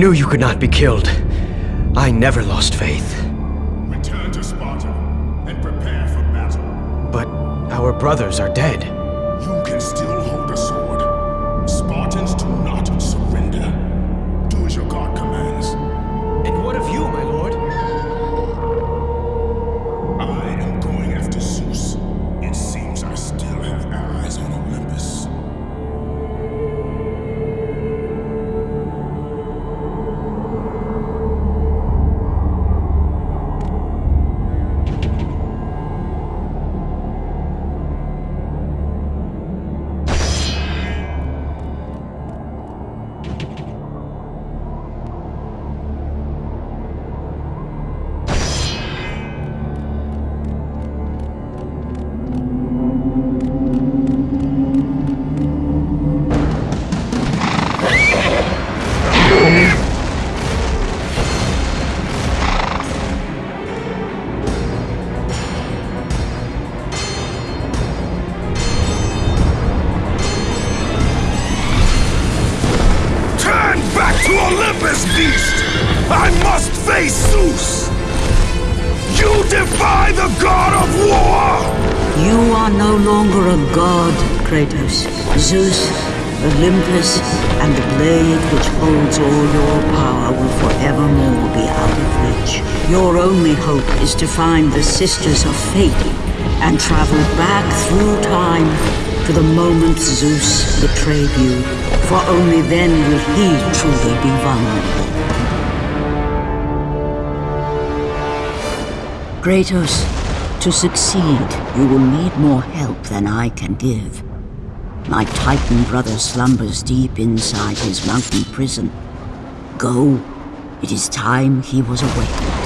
my lord. I knew you could not be killed. I never lost faith. Return to Sparta and prepare for battle. But our brothers are dead. You are no longer a god, Kratos. Zeus, Olympus, and the blade which holds all your power will forevermore be out of reach. Your only hope is to find the Sisters of Fate and travel back through time to the moment Zeus betrayed you, for only then will he truly be vulnerable. Kratos, to succeed, you will need more help than I can give. My Titan brother slumbers deep inside his mountain prison. Go. It is time he was awakened.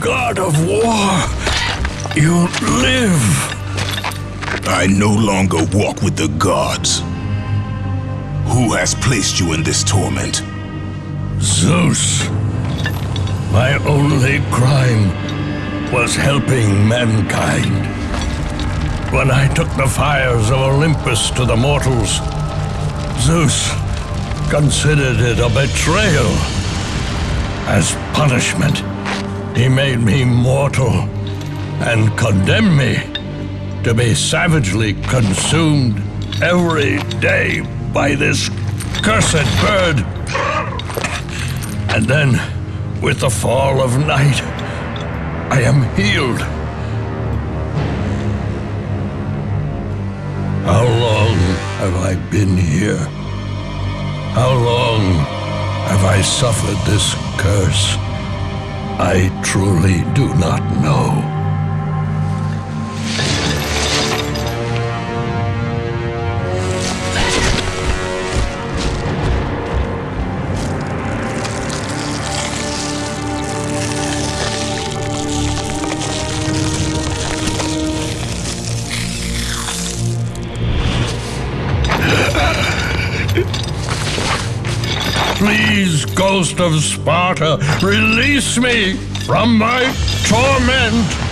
God of War, you live. I no longer walk with the gods. Who has placed you in this torment? Zeus. My only crime was helping mankind. When I took the fires of Olympus to the mortals, Zeus considered it a betrayal. As punishment, he made me mortal and condemned me to be savagely consumed every day by this cursed bird. And then, with the fall of night, I am healed. How long have I been here? How long have I suffered this curse? I truly do not know. Of Sparta, release me from my torment!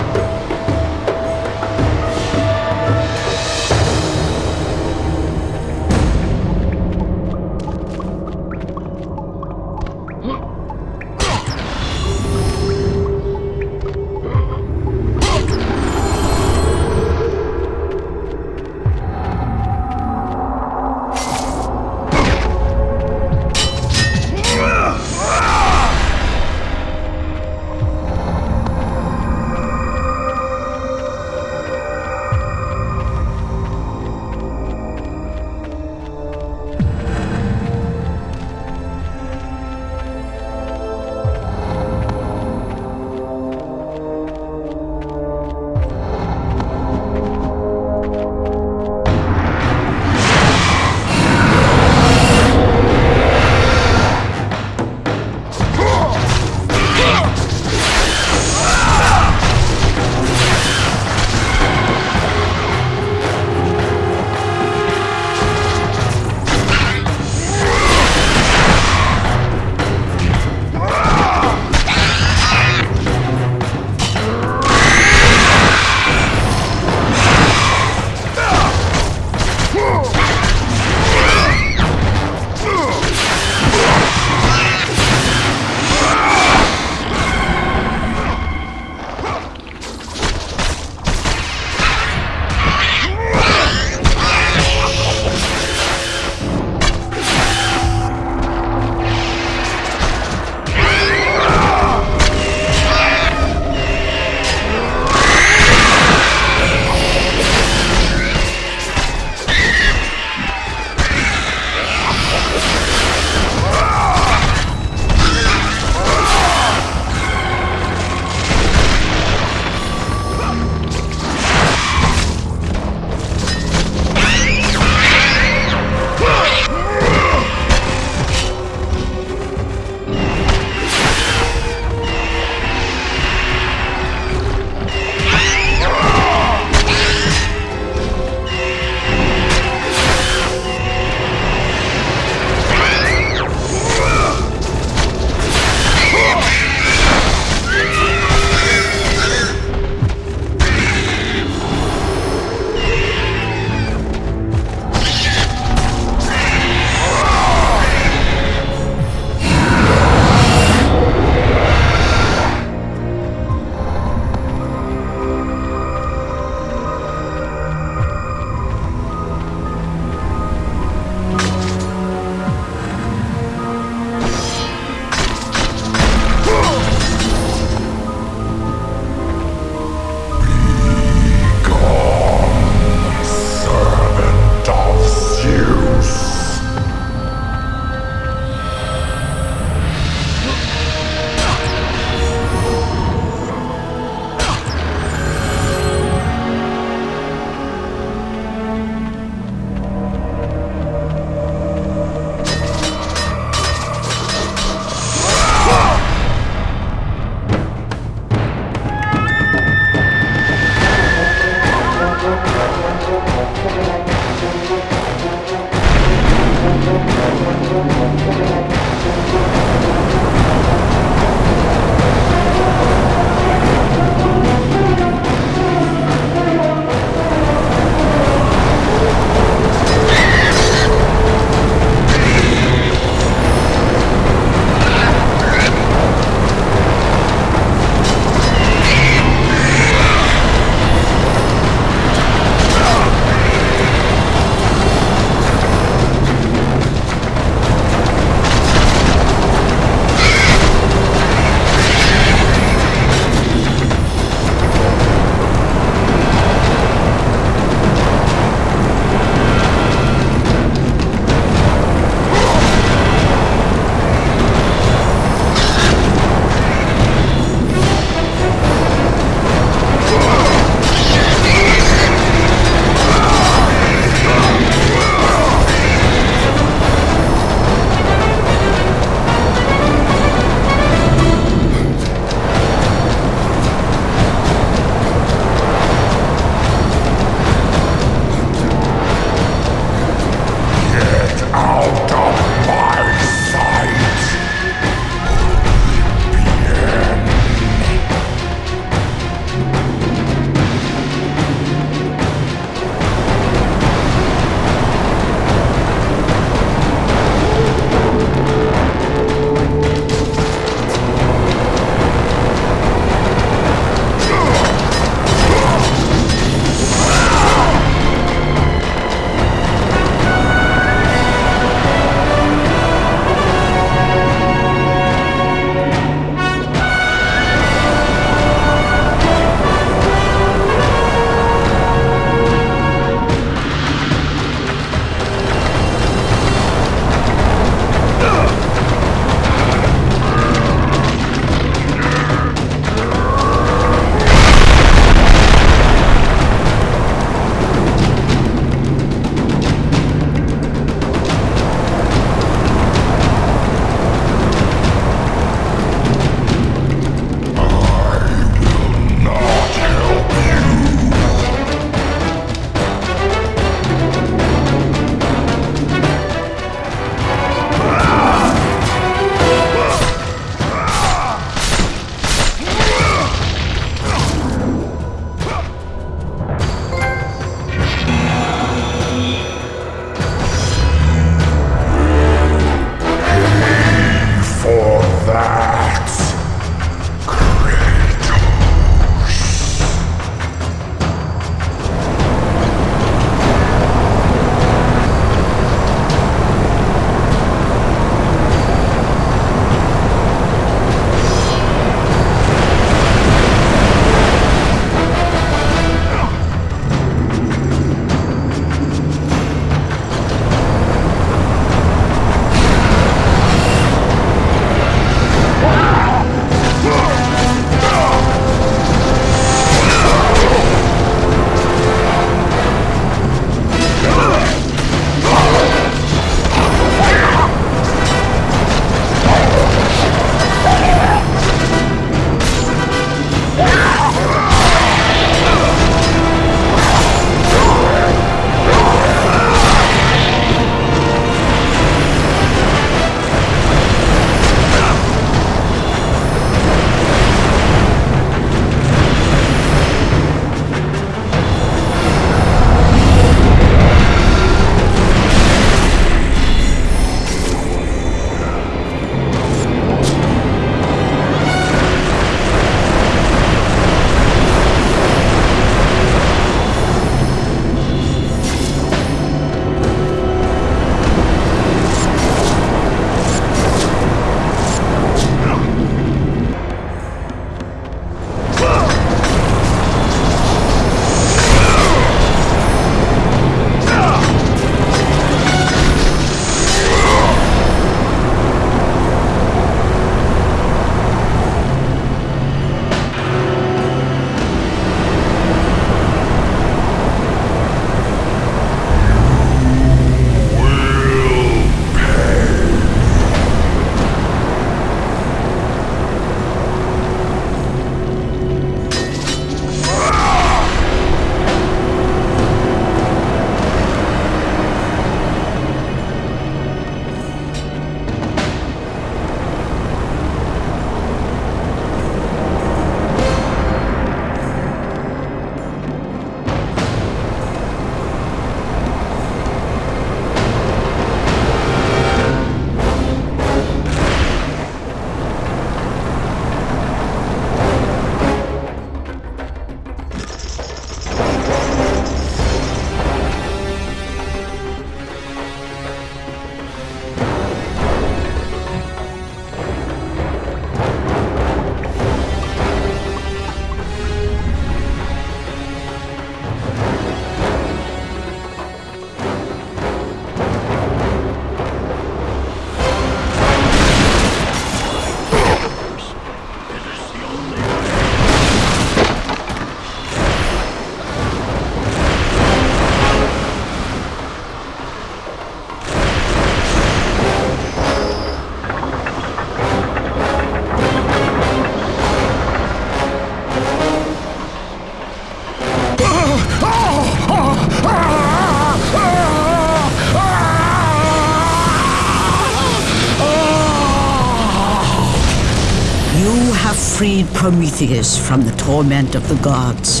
Prometheus from the torment of the gods.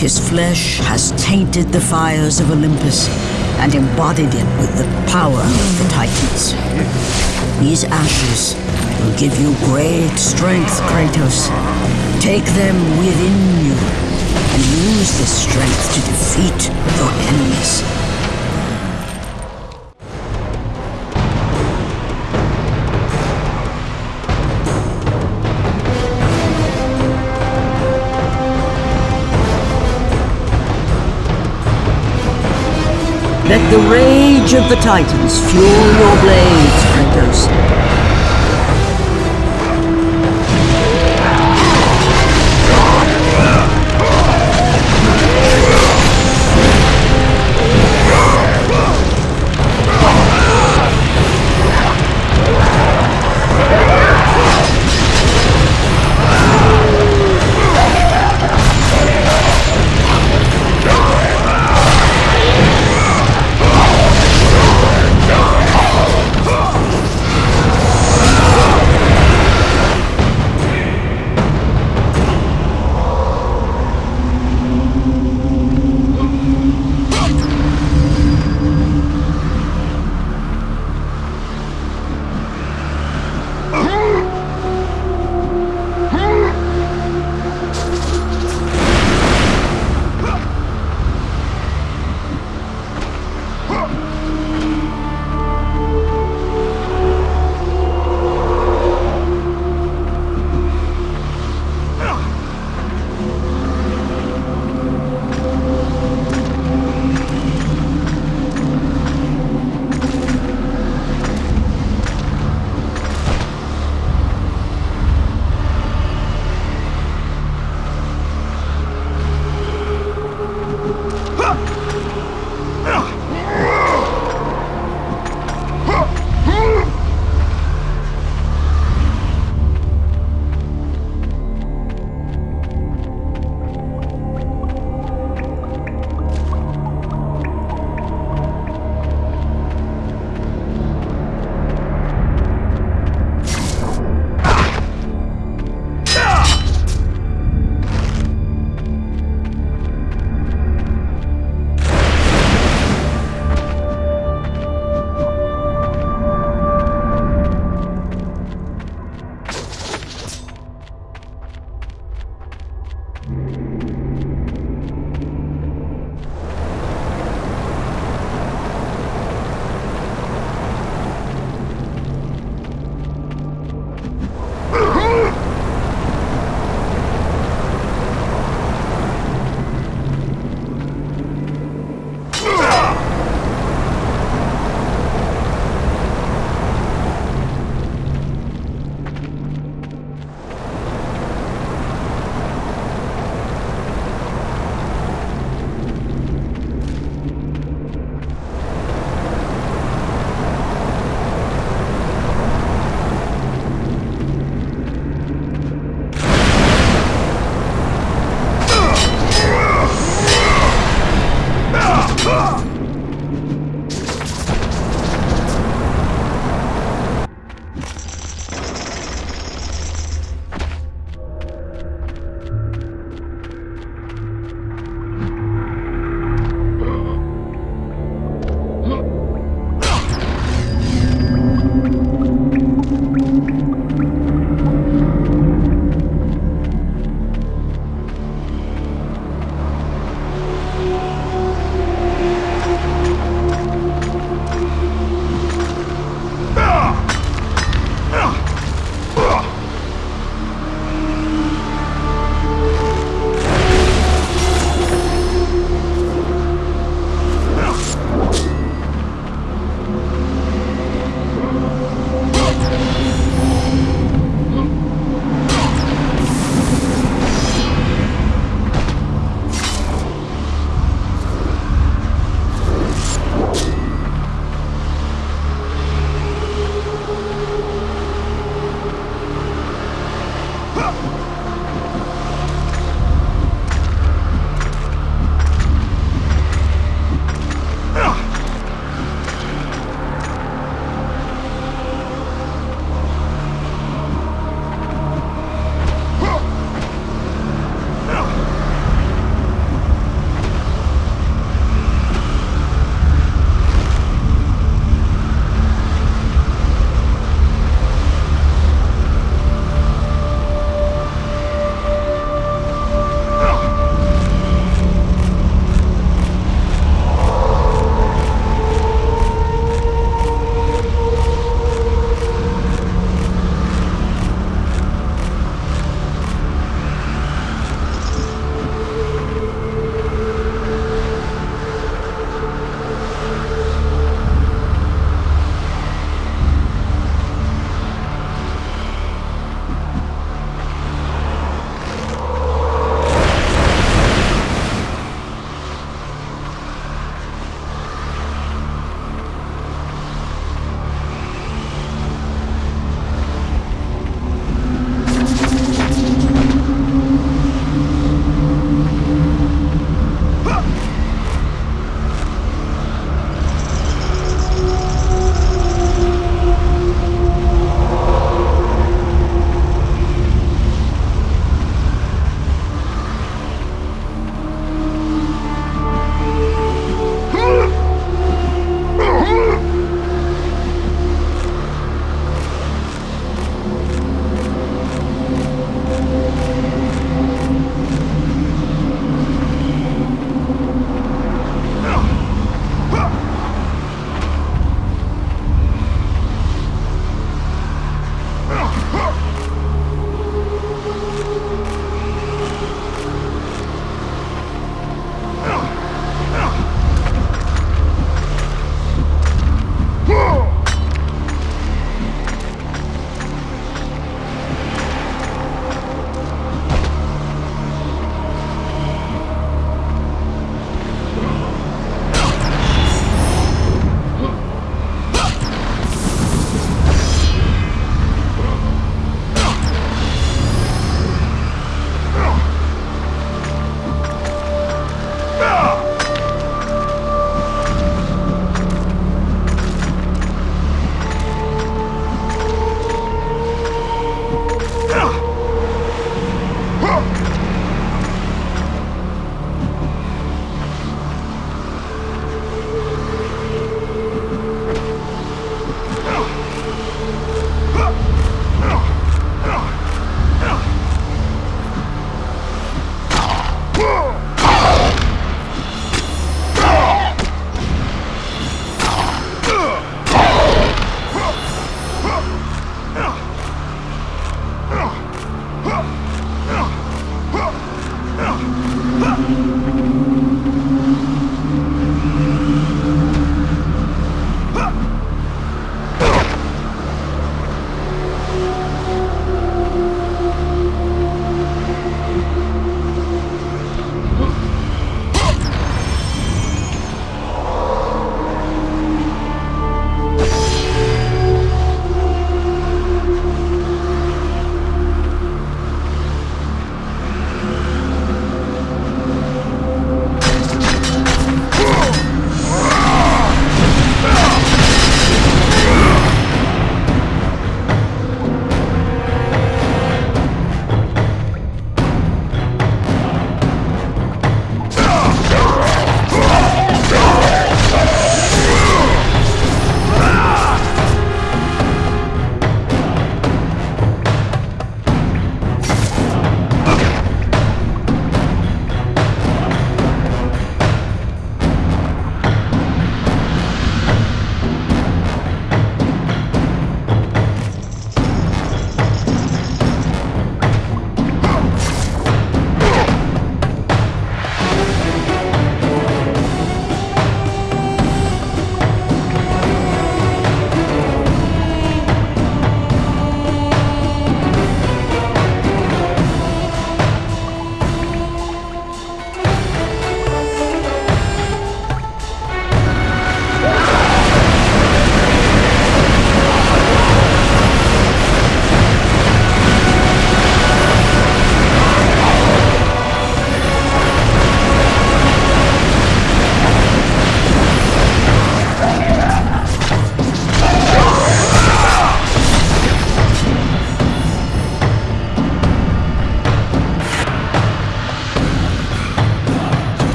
His flesh has tainted the fires of Olympus and embodied it with the power of the Titans. These ashes will give you great strength, Kratos. Take them within you and use this strength to defeat your enemies. Let the rage of the Titans fuel your blades, Kratos.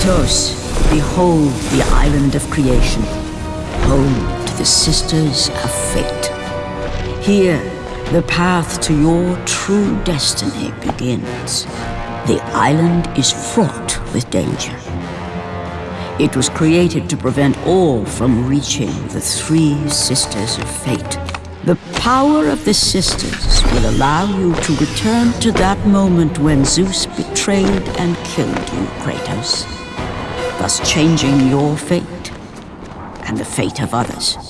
Kratos, behold the island of creation, home to the Sisters of Fate. Here, the path to your true destiny begins. The island is fraught with danger. It was created to prevent all from reaching the three Sisters of Fate. The power of the Sisters will allow you to return to that moment when Zeus betrayed and killed you, Kratos, thus changing your fate and the fate of others.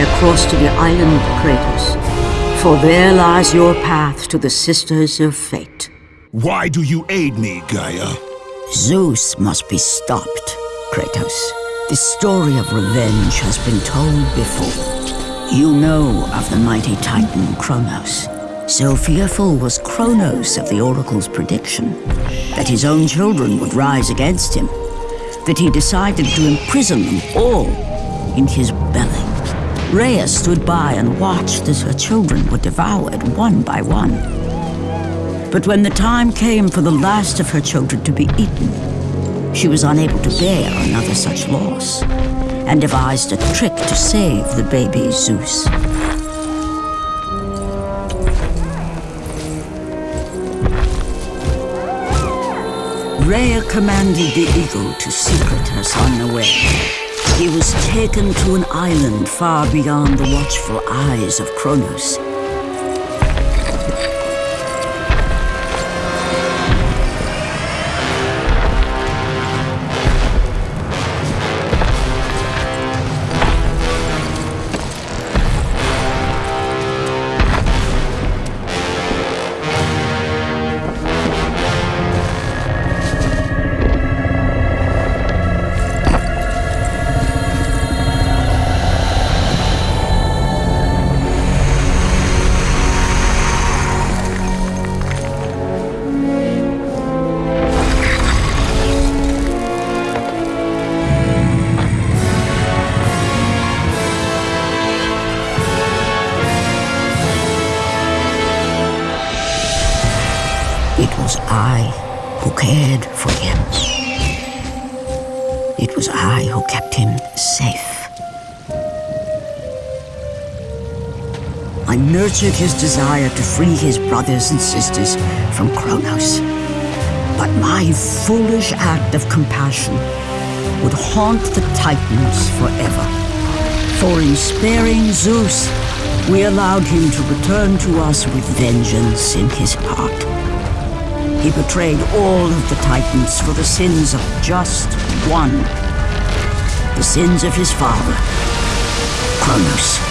Find across to the island, Kratos. For there lies your path to the Sisters of Fate. Why do you aid me, Gaia? Zeus must be stopped, Kratos. The story of revenge has been told before. You know of the mighty titan Kronos. So fearful was Kronos of the Oracle's prediction that his own children would rise against him, that he decided to imprison them all in his belly. Rhea stood by and watched as her children were devoured one by one. But when the time came for the last of her children to be eaten, she was unable to bear another such loss, and devised a trick to save the baby Zeus. Rhea commanded the eagle to secret her son away. He was taken to an island far beyond the watchful eyes of Kronos. His desire to free his brothers and sisters from Kronos. But my foolish act of compassion would haunt the Titans forever. For in sparing Zeus, we allowed him to return to us with vengeance in his heart. He betrayed all of the Titans for the sins of just one. The sins of his father, Kronos.